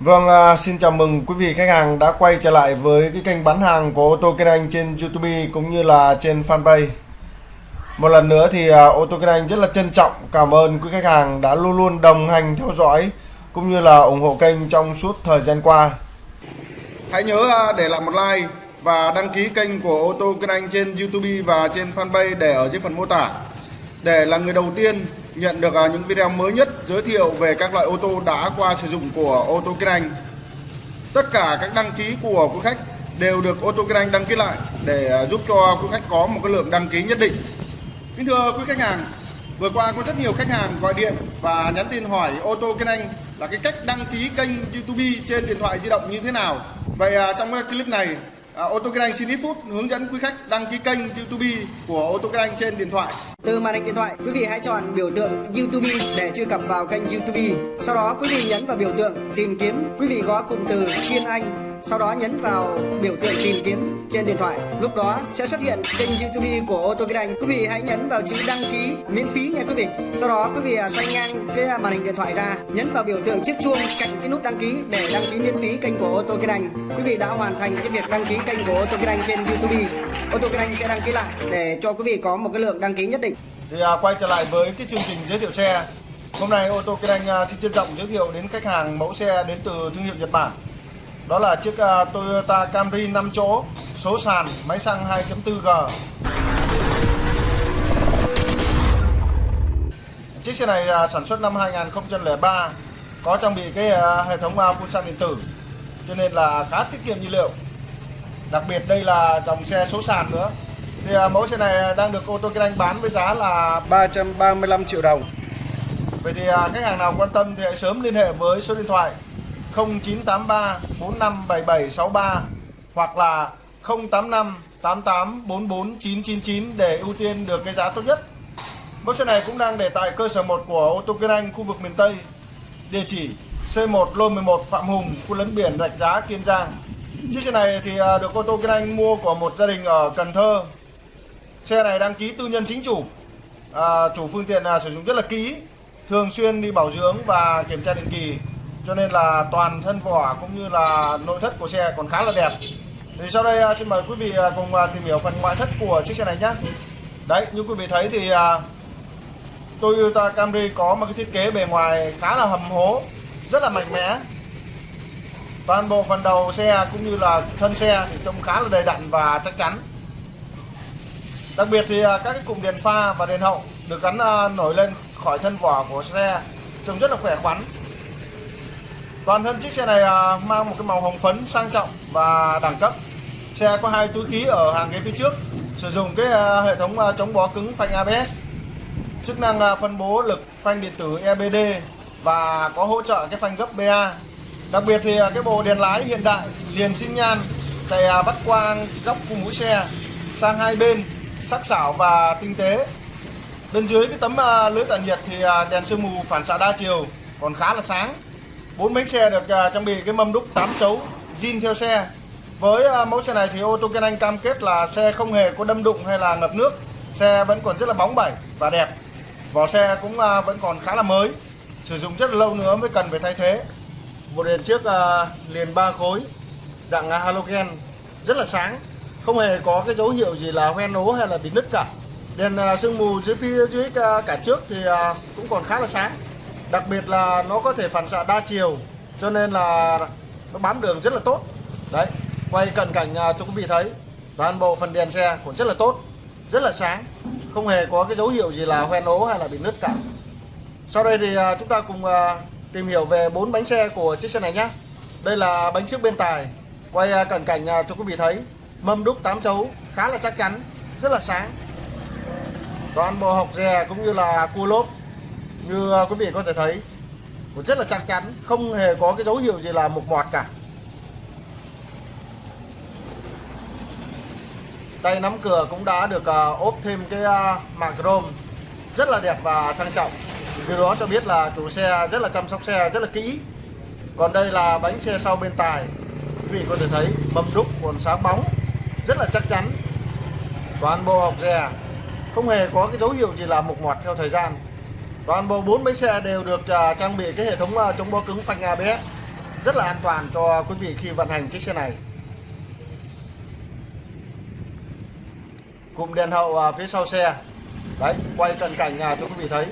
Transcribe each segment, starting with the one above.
Vâng, à, xin chào mừng quý vị khách hàng đã quay trở lại với cái kênh bán hàng của ô tô Kinh Anh trên YouTube cũng như là trên fanpage. Một lần nữa thì à, ô tô Kinh Anh rất là trân trọng cảm ơn quý khách hàng đã luôn luôn đồng hành theo dõi cũng như là ủng hộ kênh trong suốt thời gian qua. Hãy nhớ à, để lại một like và đăng ký kênh của ô tô Kinh Anh trên YouTube và trên fanpage để ở dưới phần mô tả để là người đầu tiên nhận được à, những video mới nhất giới thiệu về các loại ô tô đã qua sử dụng của ô tô Kinh Anh. Tất cả các đăng ký của quý khách đều được ô tô Kinh Anh đăng ký lại để à, giúp cho quý khách có một cái lượng đăng ký nhất định. Kính thưa quý khách hàng, vừa qua có rất nhiều khách hàng gọi điện và nhắn tin hỏi ô tô Kinh Anh là cái cách đăng ký kênh YouTube trên điện thoại di động như thế nào. Vậy à, trong cái clip này À, ô tô Anh xin ít phút hướng dẫn quý khách đăng ký kênh YouTube của ô tô Anh trên điện thoại. Từ màn hình điện thoại, quý vị hãy chọn biểu tượng YouTube để truy cập vào kênh YouTube. Sau đó quý vị nhấn vào biểu tượng tìm kiếm, quý vị gõ cụm từ Kiên Anh sau đó nhấn vào biểu tượng tìm kiếm trên điện thoại. Lúc đó sẽ xuất hiện kênh youtube của ô tô kinh anh. Quý vị hãy nhấn vào chữ đăng ký miễn phí nha quý vị. Sau đó quý vị à, xoay ngang cái à, màn hình điện thoại ra nhấn vào biểu tượng chiếc chuông cạnh cái nút đăng ký để đăng ký miễn phí kênh của ô tô kinh anh. Quý vị đã hoàn thành cái việc đăng ký kênh của ô tô kinh anh trên youtube. Ô tô kinh anh sẽ đăng ký lại để cho quý vị có một cái lượng đăng ký nhất định. Thì à, quay trở lại với cái chương trình giới thiệu xe. Hôm nay ô tô kinh anh à, xin trân trọng giới thiệu đến khách hàng mẫu xe đến từ thương hiệu nhật bản đó là chiếc uh, Toyota Camry 5 chỗ số sàn máy xăng 2.4G chiếc xe này uh, sản xuất năm 2003 có trang bị cái uh, hệ thống phun xăng điện tử. Cho nên là khá tiết kiệm nhiên liệu. Đặc biệt đây là dòng xe số sàn nữa. Thì mẫu xe này đang được ô tô kinh anh bán với giá là 335 triệu đồng. Vậy thì khách hàng nào quan tâm thì hãy sớm liên hệ với số điện thoại 0983 457763 hoặc là 085 88 44 999 để ưu tiên được cái giá tốt nhất. Mẫu xe này cũng đang để tại cơ sở 1 của ô tô Kiên Anh khu vực miền Tây. Địa chỉ C1 Lô 11 Phạm Hùng, khu lấn biển Rạch Giá, Kiên Giang. Chiếc xe này thì à, được ô tô Kiên Anh mua của một gia đình ở Cần Thơ. Xe này đăng ký tư nhân chính chủ. À, chủ phương tiện à, sử dụng rất là kỹ, thường xuyên đi bảo dưỡng và kiểm tra định kỳ cho nên là toàn thân vỏ cũng như là nội thất của xe còn khá là đẹp. Thì sau đây à, xin mời quý vị à, cùng à, tìm hiểu phần ngoại thất của chiếc xe này nhé đấy, như quý vị thấy thì Toyota Camry có một cái thiết kế bề ngoài khá là hầm hố, rất là mạnh mẽ. Toàn bộ phần đầu xe cũng như là thân xe thì trông khá là đầy đặn và chắc chắn. Đặc biệt thì các cái cụm đèn pha và đèn hậu được gắn nổi lên khỏi thân vỏ của xe, trông rất là khỏe khoắn. Toàn thân chiếc xe này à, mang một cái màu hồng phấn sang trọng và đẳng cấp. Xe có hai túi khí ở hàng ghế phía trước, sử dụng cái à, hệ thống à, chống bó cứng phanh ABS, chức năng phân bố lực phanh điện tử EBD và có hỗ trợ cái phanh gấp BA. Đặc biệt thì cái bộ đèn lái hiện đại liền xin nhan chạy vắt quang góc của mũi xe sang hai bên sắc sảo và tinh tế. Bên dưới cái tấm lưới tản nhiệt thì đèn sương mù phản xạ đa chiều còn khá là sáng bốn bánh xe được à, trang bị cái mâm đúc 8 chấu, zin theo xe. Với à, mẫu xe này thì ô tô Kiên Anh cam kết là xe không hề có đâm đụng hay là ngập nước. Xe vẫn còn rất là bóng bẩy và đẹp. Vỏ xe cũng à, vẫn còn khá là mới. Sử dụng rất là lâu nữa mới cần phải thay thế. Một đèn trước liền ba khối, dạng halogen. Rất là sáng. Không hề có cái dấu hiệu gì là hoen ố hay là bị nứt cả. Đèn sương mù dưới phía, dưới cả trước thì cũng còn khá là sáng đặc biệt là nó có thể phản xạ đa chiều, cho nên là nó bám đường rất là tốt. Đấy, quay cận cảnh à, cho quý vị thấy, toàn bộ phần đèn xe cũng rất là tốt, rất là sáng, không hề có cái dấu hiệu gì là hoen ố hay là bị nứt cả. Sau đây thì à, chúng ta cùng à, tìm hiểu về bốn bánh xe của chiếc xe này nhé đây là bánh trước bên tài, quay cận cảnh cho quý vị thấy, mâm đúc 8 chấu, khá là chắc chắn, rất là sáng. Toàn bộ hộc dè cũng như là cua lốp như à, quý vị có thể thấy cũng rất là chắc chắn không hề có cái dấu hiệu gì là mục mọt cả. Tay nắm cửa cũng đã được à, ốp thêm cái à, màng chrome rất là đẹp và sang trọng. Điều đó cho biết là chủ xe rất là chăm sóc xe rất là kỹ. Còn đây là bánh xe sau bên tài. Quý vị có thể thấy mâm đúc còn sáng bóng rất là chắc chắn. Toàn bộ hộc dè không hề có cái dấu hiệu gì là mục mọt theo thời gian. Toàn bộ bốn bánh xe đều được à, trang bị cái hệ thống à, chống bó cứng phanh ABS rất là an toàn cho quý vị khi vận hành chiếc xe này. Cụm đèn hậu à, phía sau xe. Đấy quay cận cảnh à, cho quý vị thấy.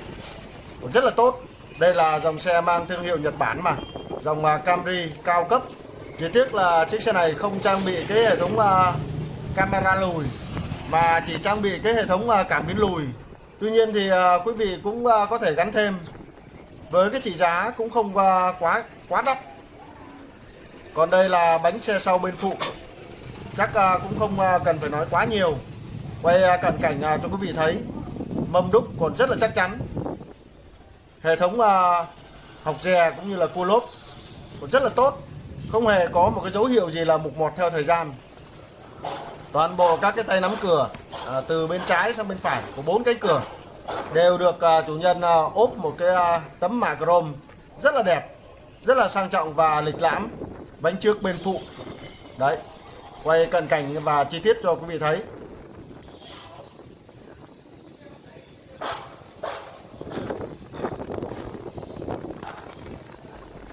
Cũng rất là tốt. Đây là dòng xe mang thương hiệu Nhật Bản mà. Dòng Camry cao cấp. Chỉ tiếc là chiếc xe này không trang bị cái hệ thống camera lùi mà chỉ trang bị cái hệ thống cảm biến lùi tuy nhiên thì uh, quý vị cũng uh, có thể gắn thêm. Với cái trị giá cũng không uh, quá quá đắt. Còn đây là bánh xe sau bên phụ. Chắc uh, cũng không uh, cần phải nói quá nhiều. Quay uh, cận cảnh uh, cho quý vị thấy. Mâm đúc còn rất là chắc chắn. Hệ thống uh, học dè cũng như là cua lốp còn rất là tốt. Không hề có một cái dấu hiệu gì là mục mọt theo thời gian toàn bộ các cái tay nắm cửa à, từ bên trái sang bên phải của bốn cái cửa đều được à, chủ nhân à, ốp một cái à, tấm mạ chrome rất là đẹp rất là sang trọng và lịch lãm bánh trước bên phụ. Đấy quay cận cảnh và chi tiết cho quý vị thấy.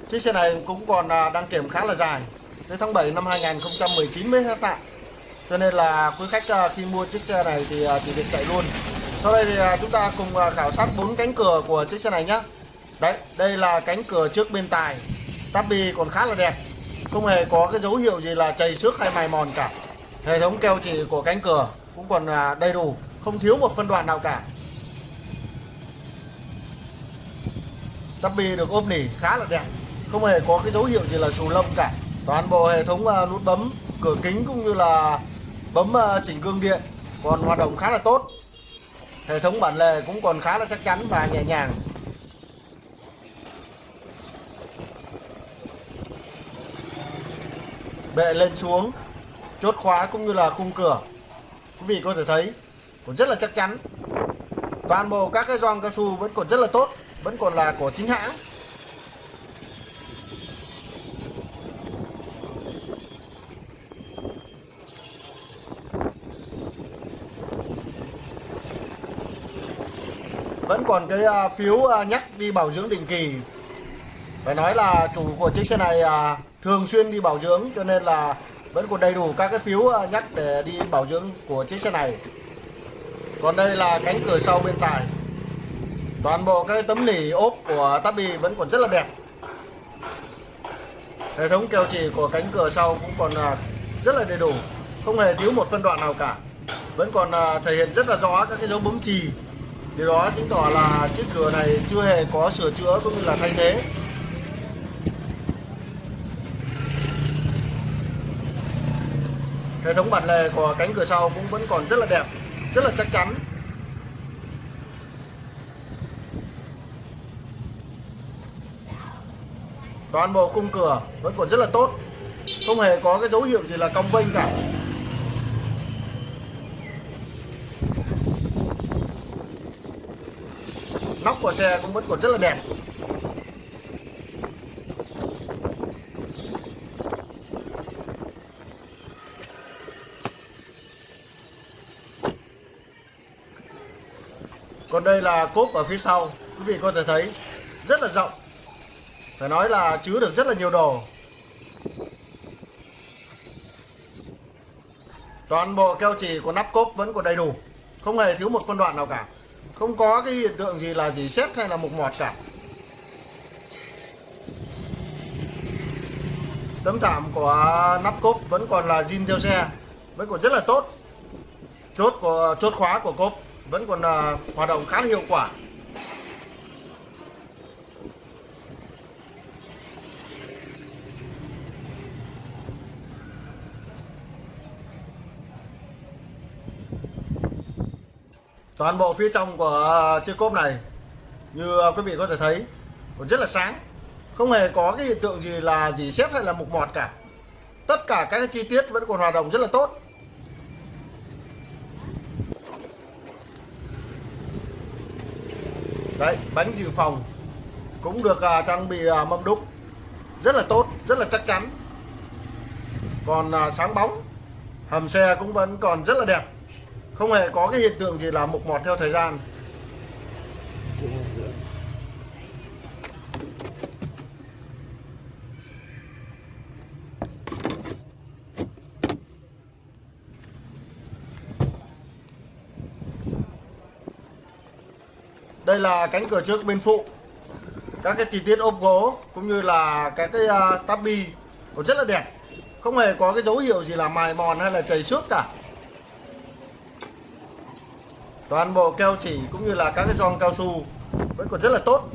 Chiếc xe này cũng còn à, đăng kiểm khá là dài. Tới tháng 7 năm 2019 mới hết tại cho nên là quý khách à, khi mua chiếc xe này thì à, chỉ việc chạy luôn. Sau đây thì à, chúng ta cùng khảo sát bốn cánh cửa của chiếc xe này nhé đấy, đây là cánh cửa trước bên tài tabi còn khá là đẹp. Không hề có cái dấu hiệu gì là chảy xước hay mài mòn cả. Hệ thống keo chỉ của cánh cửa cũng còn đầy đủ, không thiếu một phân đoạn nào cả. Tabi được ốp nỉ khá là đẹp. Không hề có cái dấu hiệu gì là xù lông cả. Toàn bộ hệ thống nút bấm, cửa kính cũng như là bấm ờ, chỉnh gương điện còn hoạt động khá là tốt. Hệ thống bản lề cũng còn khá là chắc chắn và nhẹ nhàng. Bệ lên xuống, chốt khóa cũng như là khung cửa. Quý vị có thể thấy, còn rất là chắc chắn. Toàn bộ các cái gioăng cao su vẫn còn rất là tốt, vẫn còn là của chính hãng. Vẫn còn cái à, phiếu à, nhắc đi bảo dưỡng định kỳ. Phải nói là chủ của chiếc xe này à, thường xuyên đi bảo dưỡng cho nên là vẫn còn đầy đủ các cái phiếu à, nhắc để đi bảo dưỡng của chiếc xe này. Còn đây là cánh cửa sau bên tài toàn bộ cái tấm nỉ ốp của Tabi vẫn còn rất là đẹp. Hệ thống keo chỉ của cánh cửa sau cũng còn rất là đầy đủ. Không hề thiếu một phân đoạn nào cả. Vẫn còn thể hiện rất là rõ các cái dấu bấm chì điều đó chứng tỏ là chiếc cửa này chưa hề có sửa chữa cũng như là thay thế. Hệ thống bản lề của cánh cửa sau cũng vẫn còn rất là đẹp, rất là chắc chắn. Toàn bộ khung cửa vẫn còn rất là tốt, không hề có cái dấu hiệu gì là cong vênh cả. Của xe cũng vẫn còn rất là đẹp. Còn đây là cốp ở phía sau, quý vị có thể thấy rất là rộng. Phải nói là chứa được rất là nhiều đồ. Toàn bộ keo chỉ của nắp cốp vẫn còn đầy đủ, không hề thiếu một phân đoạn nào cả không có cái hiện tượng gì là gì xét hay là mục mọt cả. Tấm thảm của nắp cốp vẫn còn là zin theo xe, vẫn còn rất là tốt. Chốt của, chốt khóa của cốp vẫn còn là hoạt động khá hiệu quả. Toàn bộ phía trong của à, chiếc cốp này như à, quý vị có thể thấy còn rất là sáng. Không hề có cái hiện tượng gì là gì xét hay là mục mọt cả. Tất cả các chi tiết vẫn còn hoạt động rất là tốt. Đấy bánh dự phòng cũng được à, trang bị à, mâm đúc. Rất là tốt rất là chắc chắn. Còn à, sáng bóng hầm xe cũng vẫn còn rất là đẹp không hề có cái hiện tượng gì là mục mọt theo thời gian. Đây là cánh cửa trước bên phụ. Các cái chi tiết ốp gỗ cũng như là các cái uh, tabi cũng rất là đẹp. Không hề có cái dấu hiệu gì là mài mòn hay là chảy xước cả toàn bộ keo chỉ cũng như là các cái giòn cao su vẫn còn rất là tốt,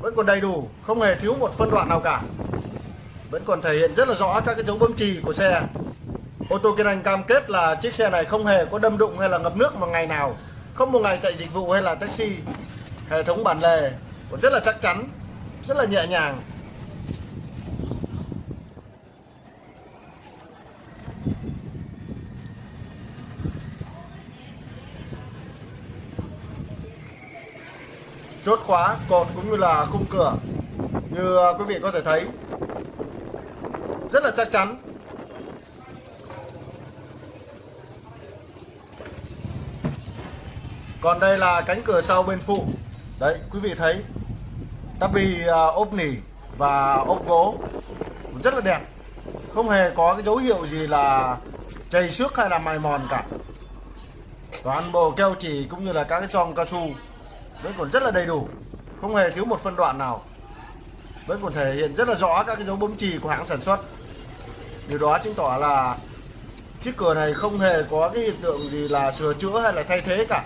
vẫn còn đầy đủ, không hề thiếu một phân đoạn nào cả. Vẫn còn thể hiện rất là rõ các cái dấu bấm chì của xe. Ô tô kiên anh cam kết là chiếc xe này không hề có đâm đụng hay là ngập nước một ngày nào, không một ngày chạy dịch vụ hay là taxi. Hệ thống bản lề còn rất là chắc chắn, rất là nhẹ nhàng. Chốt khóa cột cũng như là khung cửa. Như à, quý vị có thể thấy, rất là chắc chắn. Còn đây là cánh cửa sau bên phụ. Đấy, quý vị thấy tắp bi à, ốp nỉ và ốp gỗ rất là đẹp. Không hề có cái dấu hiệu gì là chảy xước hay là mài mòn cả. Toàn bộ keo chỉ cũng như là các cái tròn cao su vẫn còn rất là đầy đủ. Không hề thiếu một phân đoạn nào. Vẫn còn thể hiện rất là rõ các cái dấu bấm chì của hãng sản xuất. Điều đó chứng tỏ là chiếc cửa này không hề có cái hiện tượng gì là sửa chữa hay là thay thế cả.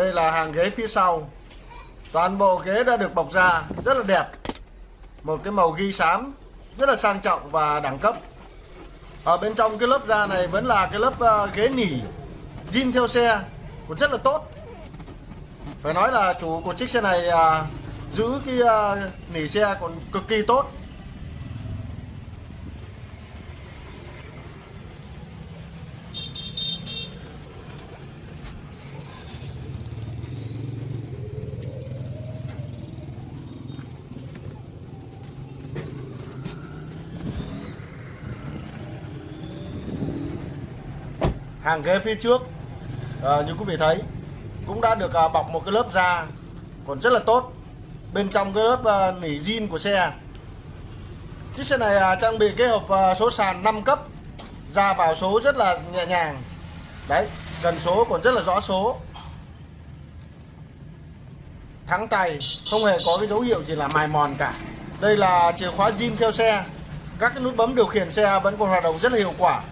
Đây là hàng ghế phía sau. Toàn bộ ghế đã được bọc da, Rất là đẹp. Một cái màu ghi xám, Rất là sang trọng và đẳng cấp. Ở bên trong cái lớp da này Vẫn là cái lớp ờ, ghế nỉ zin theo xe, Cũng rất là tốt. Phải nói là chủ của chiếc xe này ờ, Giữ cái ờ, nỉ xe còn cực kỳ tốt. Hàng ghế phía trước. À, như quý vị thấy cũng đã được à, bọc một cái lớp da còn rất là tốt. Bên trong cái lớp à, nỉ zin của xe. Chiếc xe này à, trang bị cái hộp à, số sàn 5 cấp. Ra vào số rất là nhẹ nhàng. Đấy cần số còn rất là rõ số. Thắng tay không hề có cái dấu hiệu gì là mài mòn cả. Đây là chìa khóa zin theo xe. Các cái nút bấm điều khiển xe vẫn còn hoạt động rất là hiệu quả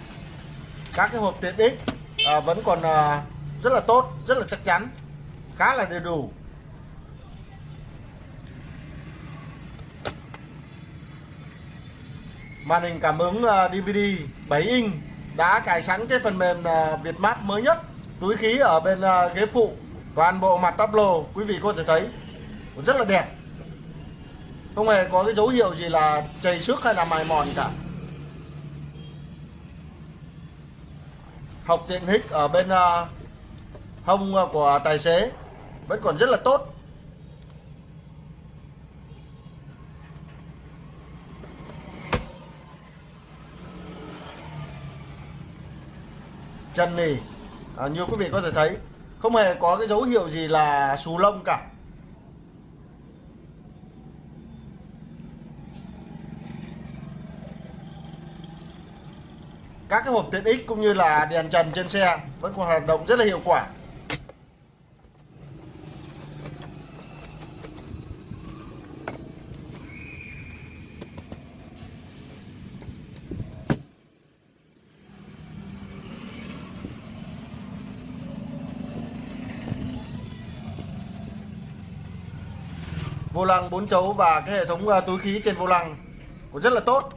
các cái hộp tiện ích à, vẫn còn à, rất là tốt rất là chắc chắn khá là đầy đủ. Màn hình cảm ứng à, DVD 7 inch đã cài sẵn cái phần mềm à, mát mới nhất túi khí ở bên à, ghế phụ toàn bộ mặt tắp lô quý vị có thể thấy rất là đẹp. Không hề có cái dấu hiệu gì là chảy xước hay là mài mòn cả. Học tiện hích ở bên uh, hông à, của tài xế vẫn còn rất là tốt. Chân nì à, như quý vị có thể thấy không hề có cái dấu hiệu gì là xù lông cả. Các cái hộp tiện ích cũng như là đèn trần trên xe vẫn còn hoạt động rất là hiệu quả. Vô lăng 4 chấu và cái hệ thống ờ, túi khí trên vô lăng cũng rất là tốt,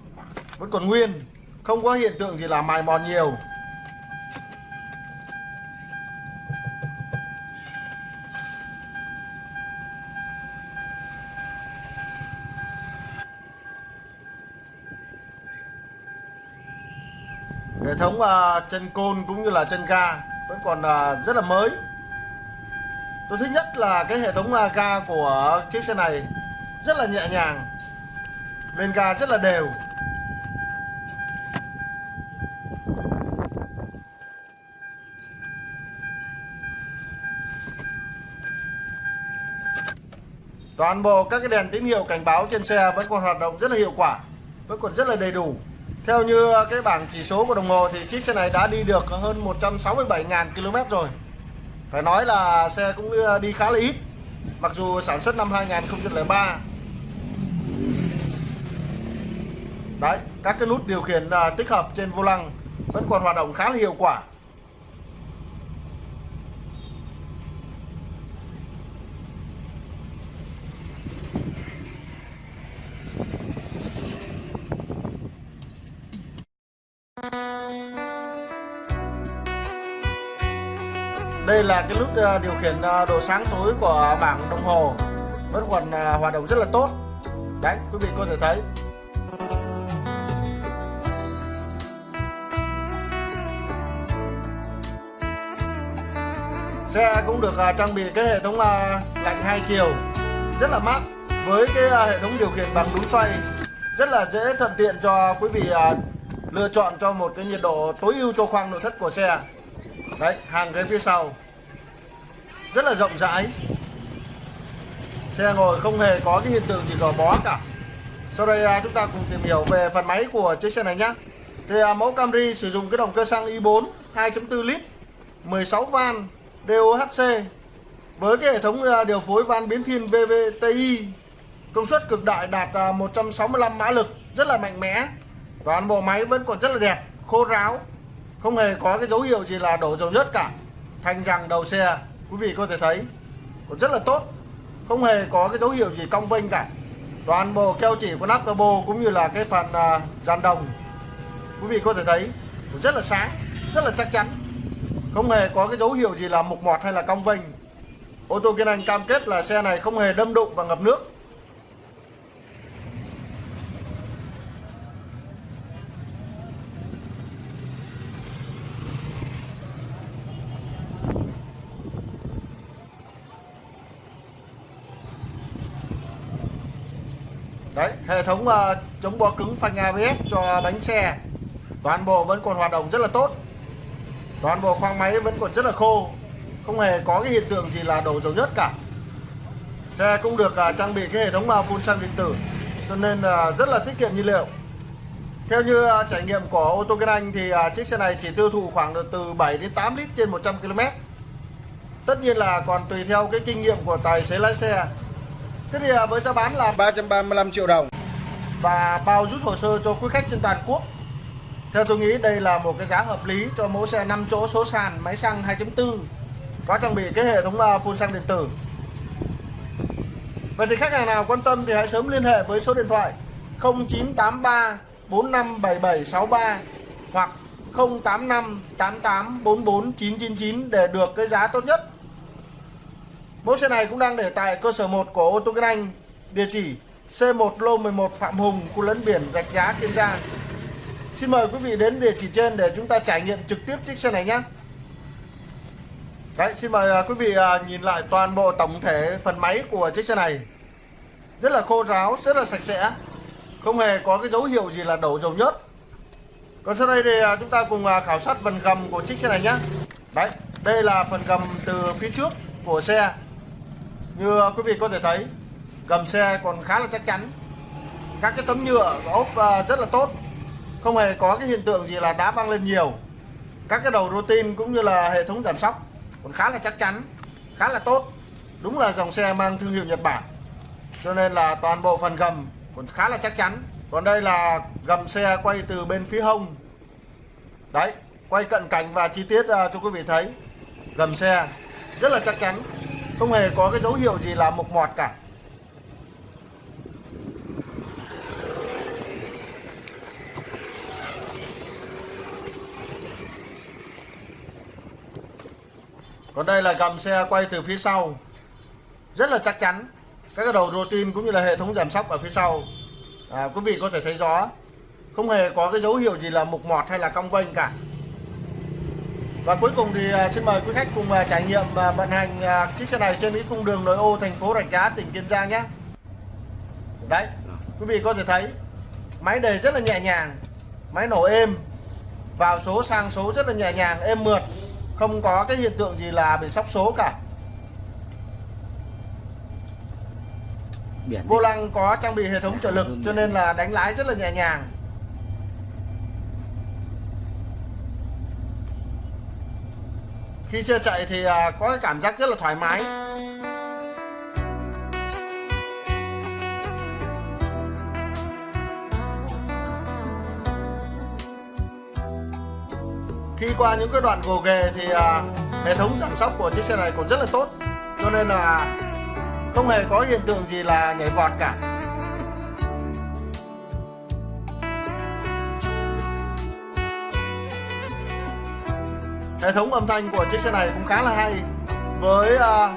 vẫn còn nguyên không có hiện tượng gì là mài mòn nhiều. Hệ thống uh, chân côn cũng như là chân ga vẫn còn uh, rất là mới. Tôi thích nhất là cái hệ thống uh, ga của chiếc xe này rất là nhẹ nhàng lên ga rất là đều. Toàn bộ các cái đèn tín hiệu cảnh báo trên xe vẫn còn hoạt động rất là hiệu quả, vẫn còn rất là đầy đủ. Theo như cái bảng chỉ số của đồng hồ thì chiếc xe này đã đi được hơn 167.000 km rồi. Phải nói là xe cũng ờ, đi khá là ít, mặc dù sản xuất năm 2003 đấy, các cái nút điều khiển ờ, tích hợp trên vô lăng vẫn còn hoạt động khá là hiệu quả. Đây là cái nút à, điều khiển à, độ sáng tối của bảng đồng hồ. Vẫn còn à, hoạt động rất là tốt. Đấy, quý vị có thể thấy. Xe cũng được trang bị cái hệ thống lạnh hai chiều. Rất là mát, với cái hệ thống điều khiển bằng núm xoay. Rất là dễ thuận tiện cho quý vị lựa chọn cho một cái nhiệt độ tối ưu cho khoang nội thất của xe. Đấy, hàng ghế phía sau. Rất là rộng rãi. Xe ngồi không hề có cái hiện tượng gì gò bó cả. Sau đây à, chúng ta cùng tìm hiểu về phần máy của chiếc xe này nhé thì à, mẫu Camry sử dụng cái động cơ xăng i4 2.4 lít 16 van DOHC với cái hệ thống à, điều phối van biến thiên VVTi công suất cực đại đạt 165 mã lực, rất là mạnh mẽ toàn bộ máy vẫn còn rất là đẹp khô ráo không hề có cái dấu hiệu gì là đổ dầu nhất cả. Thành rằng đầu xe quý vị có thể thấy còn rất là tốt không hề có cái dấu hiệu gì cong vênh cả. Toàn bộ keo chỉ của nắp capo cũng như là cái phần uh, dàn đồng quý vị có thể thấy cũng rất là sáng rất là chắc chắn. Không hề có cái dấu hiệu gì là mục mọt hay là cong vênh. Ô tô kiên anh cam kết là xe này không hề đâm đụng và ngập nước. Đấy hệ thống uh, chống bó cứng phanh ABS cho bánh xe. Toàn bộ vẫn còn hoạt động rất là tốt. Toàn bộ khoang máy vẫn còn rất là khô. Không hề có cái hiện tượng gì là đổ dầu nhất cả. Xe cũng được uh, trang bị cái hệ thống uh, phun xăng điện tử cho nên uh, rất là tiết kiệm nhiên liệu. Theo như uh, trải nghiệm của ô tô kinh Anh thì uh, chiếc xe này chỉ tiêu thụ khoảng từ 7 đến 8 lít trên 100 km tất nhiên là còn tùy theo cái kinh nghiệm của tài xế lái xe. Thế thì à, với giá bán là 335 triệu đồng và bao rút hồ sơ cho quý khách trên toàn quốc. Theo tôi nghĩ, đây là một cái giá hợp lý cho mẫu xe 5 chỗ số sàn máy xăng 2.4 có trang bị cái hệ thống à, phun xăng điện tử. Vậy thì khách hàng nào quan tâm thì hãy sớm liên hệ với số điện thoại 0983 457763 hoặc 085 88 44 999 để được cái giá tốt nhất Mẫu xe này cũng đang để tại cơ sở 1 của ô tô Kinh Anh, địa chỉ C1 lô 11 Phạm Hùng, khu lấn biển Rạch Giá, Kiên Giang. Xin mời quý vị đến địa chỉ trên để chúng ta trải nghiệm trực tiếp chiếc xe này nhé. Đấy, xin mời à, quý vị à, nhìn lại toàn bộ tổng thể phần máy của chiếc xe này. Rất là khô ráo, rất là sạch sẽ. Không hề có cái dấu hiệu gì là đổ dầu nhớt. Còn sau đây thì à, chúng ta cùng khảo sát phần gầm của chiếc xe này nhé. Đấy, đây là phần gầm từ phía trước của xe như quý vị có thể thấy, gầm xe còn khá là chắc chắn. Các cái tấm nhựa ốp ờ, rất là tốt. Không hề có cái hiện tượng gì là đá văng lên nhiều. Các cái đầu routine cũng như là hệ thống giảm sóc còn khá là chắc chắn, khá là tốt. Đúng là dòng xe mang thương hiệu Nhật Bản. Cho nên là toàn bộ phần gầm còn khá là chắc chắn. Còn đây là gầm xe quay từ bên phía hông. Đấy, quay cận cảnh và chi tiết ờ, cho quý vị thấy. Gầm xe rất là chắc chắn không hề có cái dấu hiệu gì là mục mọt cả. Còn đây là gầm xe quay từ phía sau. Rất là chắc chắn các cái đầu tin cũng như là hệ thống giảm sóc ở phía sau. À, quý vị có thể thấy rõ không hề có cái dấu hiệu gì là mục mọt hay là cong vênh cả và cuối cùng thì à, xin mời quý khách cùng à, trải nghiệm và vận hành à, chiếc xe này trên cái cung đường nội ô thành phố Rạch Giá tỉnh Kiên Giang nhé. Đấy quý vị có thể thấy máy đề rất là nhẹ nhàng máy nổ êm vào số sang số rất là nhẹ nhàng êm mượt không có cái hiện tượng gì là bị sóc số cả. Biển vô lăng có trang bị hệ thống trợ lực cho nên là đánh lái rất là nhẹ nhàng khi xe chạy thì à, có cái cảm giác rất là thoải mái. Khi qua những cái đoạn gồ ghề thì à, hệ thống giảm sóc của chiếc xe này còn rất là tốt. Cho nên là không hề có hiện tượng gì là nhảy vọt cả. Hệ thống âm thanh của chiếc xe này cũng khá là hay. Với uh,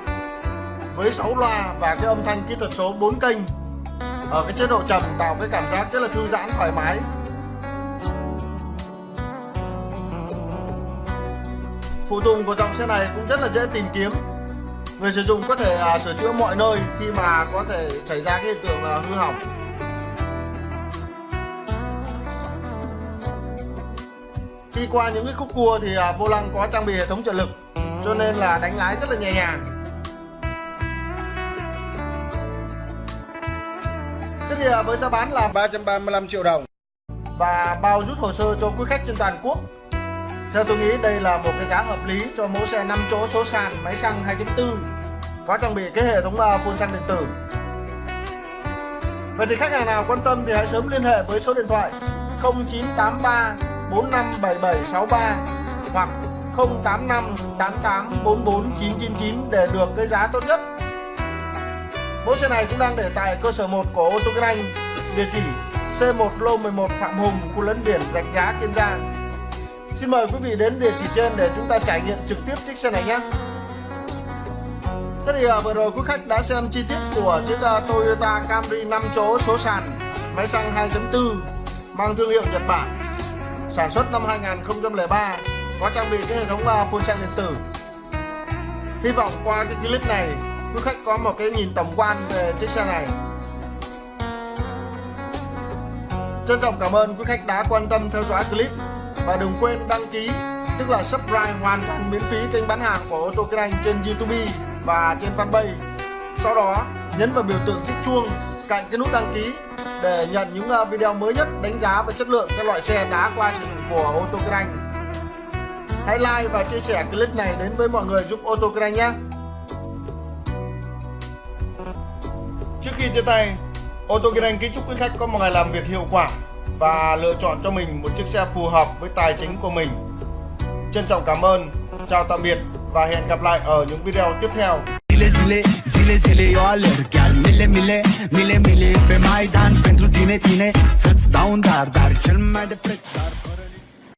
với 6 loa và cái âm thanh kỹ thuật số 4 kênh ở cái chế độ trầm tạo cái cảm giác rất là thư giãn thoải mái. Phụ tùng của dòng xe này cũng rất là dễ tìm kiếm. Người sử dụng có thể uh, sửa chữa mọi nơi khi mà có thể xảy ra cái hiện tượng uh, hư hỏng. Khi qua những cái khúc cua thì à, vô lăng có trang bị hệ thống trợ lực, cho nên là đánh lái rất là nhẹ nhàng Thế thì à, với giá bán là 335 triệu đồng và bao rút hồ sơ cho quý khách trên toàn quốc theo tôi nghĩ đây là một cái giá hợp lý cho mẫu xe 5 chỗ số sàn, máy xăng 2.4 có trang bị cái hệ thống à, phun xăng điện tử. Vậy thì khách hàng nào quan tâm thì hãy sớm liên hệ với số điện thoại 0983 457763 hoặc 085 88 44 999 để được cái giá tốt nhất. Mẫu xe này cũng đang để tại cơ sở 1 của ô tô Kinh Anh, địa chỉ C1 lô 11 Phạm Hùng, khu lấn biển Rạch Giá, Kiên Giang. Xin mời quý vị đến địa chỉ trên để chúng ta trải nghiệm trực tiếp chiếc xe này nhé. Thế thì à, vừa rồi quý khách đã xem chi tiết của chiếc à, Toyota Camry 5 chỗ số sàn máy xăng 2.4 mang thương hiệu Nhật Bản sản xuất năm 2003 có trang bị cái hệ thống à, phun xăng điện tử. Hy vọng qua cái clip này, quý khách có một cái nhìn tổng quan về chiếc xe này. Trân trọng cảm ơn quý khách đã quan tâm theo dõi clip và đừng quên đăng ký, tức là subscribe hoàn toàn miễn phí kênh bán hàng của ô tô kinh anh trên youtube và trên fanpage sau đó, nhấn vào biểu tượng chiếc chuông cạnh cái nút đăng ký để nhận những ờ, video mới nhất đánh giá về chất lượng các loại xe đã qua sử dụng của ô tô kinh anh hãy like và chia sẻ clip này đến với mọi người giúp ô tô kinh anh nhé trước khi chia tay ô tô kinh anh kính chúc quý khách có một ngày làm việc hiệu quả và lựa chọn cho mình một chiếc xe phù hợp với tài chính của mình. Trân trọng cảm ơn, chào tạm biệt và hẹn gặp lại ở những video tiếp theo. Zile, zile, zile, zile eu alerg. Chiar mile, mile, mile, mile Pe Maidan pentru tine, tine. Să-ți dau un dar, dar cel mai de preț Dar fără